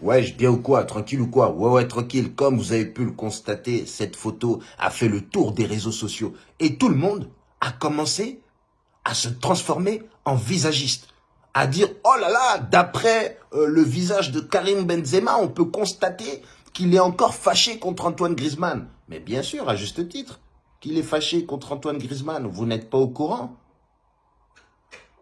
Ouais, bien ou quoi Tranquille ou quoi Ouais, ouais, tranquille. Comme vous avez pu le constater, cette photo a fait le tour des réseaux sociaux. Et tout le monde a commencé à se transformer en visagiste. À dire, oh là là, d'après euh, le visage de Karim Benzema, on peut constater qu'il est encore fâché contre Antoine Griezmann. Mais bien sûr, à juste titre, qu'il est fâché contre Antoine Griezmann. Vous n'êtes pas au courant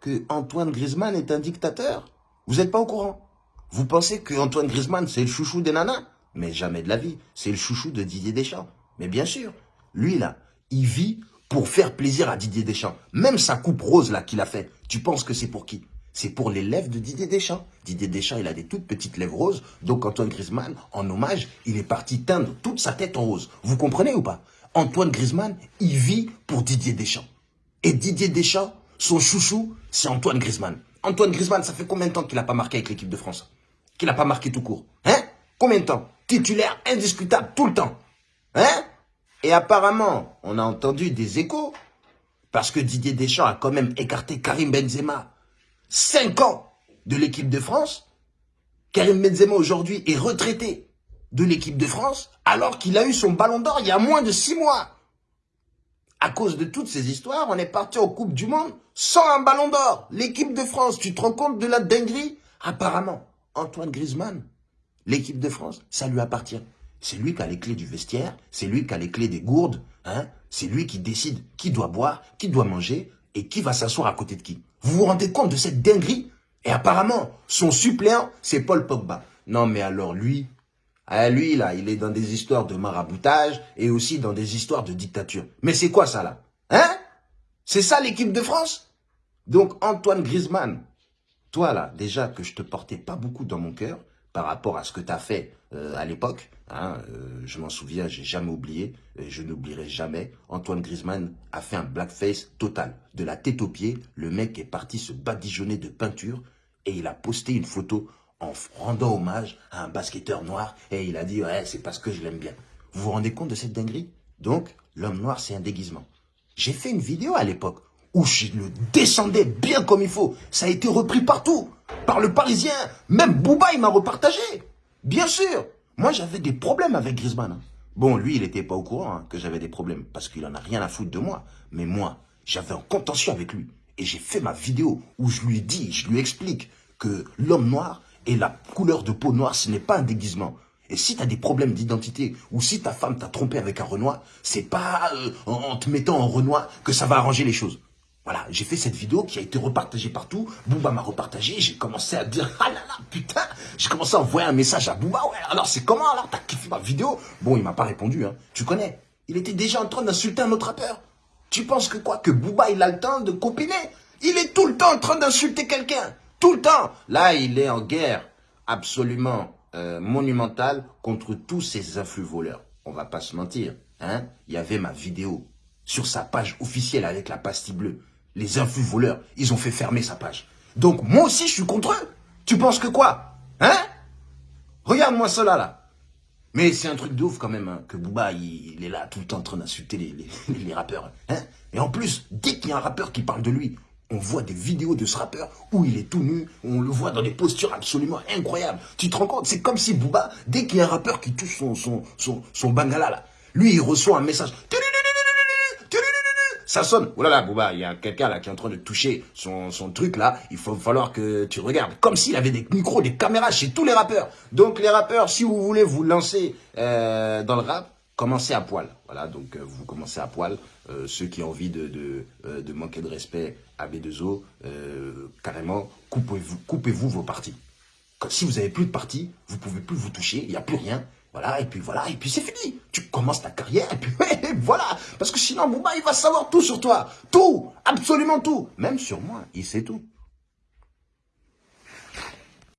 que Antoine Griezmann est un dictateur? Vous n'êtes pas au courant? Vous pensez que Antoine Griezmann, c'est le chouchou des nanas? Mais jamais de la vie. C'est le chouchou de Didier Deschamps. Mais bien sûr, lui là, il vit pour faire plaisir à Didier Deschamps. Même sa coupe rose là qu'il a fait, tu penses que c'est pour qui? C'est pour les lèvres de Didier Deschamps. Didier Deschamps, il a des toutes petites lèvres roses. Donc Antoine Griezmann, en hommage, il est parti teindre toute sa tête en rose. Vous comprenez ou pas? Antoine Griezmann, il vit pour Didier Deschamps. Et Didier Deschamps, son chouchou, c'est Antoine Griezmann. Antoine Griezmann, ça fait combien de temps qu'il n'a pas marqué avec l'équipe de France? Qu'il n'a pas marqué tout court. Hein? Combien de temps? Titulaire indiscutable tout le temps. Hein? Et apparemment, on a entendu des échos, parce que Didier Deschamps a quand même écarté Karim Benzema. Cinq ans de l'équipe de France. Karim Benzema aujourd'hui est retraité de l'équipe de France, alors qu'il a eu son ballon d'or il y a moins de six mois. À cause de toutes ces histoires, on est parti en Coupe du Monde sans un ballon d'or. L'équipe de France, tu te rends compte de la dinguerie? Apparemment, Antoine Griezmann, l'équipe de France, ça lui appartient. C'est lui qui a les clés du vestiaire, c'est lui qui a les clés des gourdes, hein c'est lui qui décide qui doit boire, qui doit manger et qui va s'asseoir à côté de qui. Vous vous rendez compte de cette dinguerie? Et apparemment, son suppléant, c'est Paul Pogba. Non mais alors lui, ah, lui là, il est dans des histoires de maraboutage et aussi dans des histoires de dictature. Mais c'est quoi ça là? Hein? C'est ça l'équipe de France? Donc Antoine Griezmann, toi, là, déjà que je te portais pas beaucoup dans mon cœur par rapport à ce que tu as fait euh, à l'époque, hein, euh, je m'en souviens, j'ai jamais oublié, je n'oublierai jamais, Antoine Griezmann a fait un blackface total. De la tête aux pieds, le mec est parti se badigeonner de peinture et il a posté une photo en rendant hommage à un basketteur noir et il a dit « ouais, c'est parce que je l'aime bien ». Vous vous rendez compte de cette dinguerie? Donc, l'homme noir, c'est un déguisement. J'ai fait une vidéo à l'époque où je le descendais bien comme il faut. Ça a été repris partout, par le Parisien. Même Bouba, il m'a repartagé. Bien sûr. Moi, j'avais des problèmes avec Griezmann. Hein. Bon, lui, il n'était pas au courant hein, que j'avais des problèmes, parce qu'il en a rien à foutre de moi. Mais moi, j'avais un contention avec lui. Et j'ai fait ma vidéo où je lui dis, je lui explique que l'homme noir et la couleur de peau noire, ce n'est pas un déguisement. Et si tu as des problèmes d'identité, ou si ta femme t'a trompé avec un Renoir, c'est pas euh, en te mettant en Renoir que ça va arranger les choses. Voilà, j'ai fait cette vidéo qui a été repartagée partout. Booba m'a repartagé. J'ai commencé à dire, ah là là, putain. J'ai commencé à envoyer un message à Booba. Ouais, alors c'est comment alors T'as kiffé ma vidéo? Bon, il m'a pas répondu. Hein. Tu connais? Il était déjà en train d'insulter un autre rappeur. Tu penses que quoi? Que Booba, il a le temps de copiner? Il est tout le temps en train d'insulter quelqu'un. Tout le temps. Là, il est en guerre absolument euh, monumentale contre tous ces influx voleurs. On va pas se mentir. Hein Il y avait ma vidéo sur sa page officielle avec la pastille bleue les influx voleurs, ils ont fait fermer sa page. Donc moi aussi, je suis contre eux. Tu penses que quoi Hein? Regarde-moi cela là. Mais c'est un truc de ouf quand même, hein, que Booba, il, est là tout le temps en train d'insulter les, rappeurs. Hein Et en plus, dès qu'il y a un rappeur qui parle de lui, on voit des vidéos de ce rappeur où il est tout nu, on le voit dans des postures absolument incroyables. Tu te rends compte? C'est comme si Booba, dès qu'il y a un rappeur qui touche son, son, son, son bangala là, lui il reçoit un message ça sonne. Oh là là, il y a quelqu'un là qui est en train de toucher son, truc là. Il faut falloir que tu regardes. Comme s'il avait des micros, des caméras chez tous les rappeurs. Donc les rappeurs, si vous voulez vous lancer euh, dans le rap, commencez à poil. Voilà, donc euh, vous commencez à poil. Euh, ceux qui ont envie de, manquer de respect à B2O, carrément, coupez-vous coupez -vous vos parties. Si vous n'avez plus de parties, vous pouvez plus vous toucher, il n'y a plus rien. Voilà, et puis voilà, et puis c'est fini. Tu commences ta carrière, et puis voilà. Parce que sinon, Bouba, il va savoir tout sur toi. Tout, absolument tout. Même sur moi, il sait tout.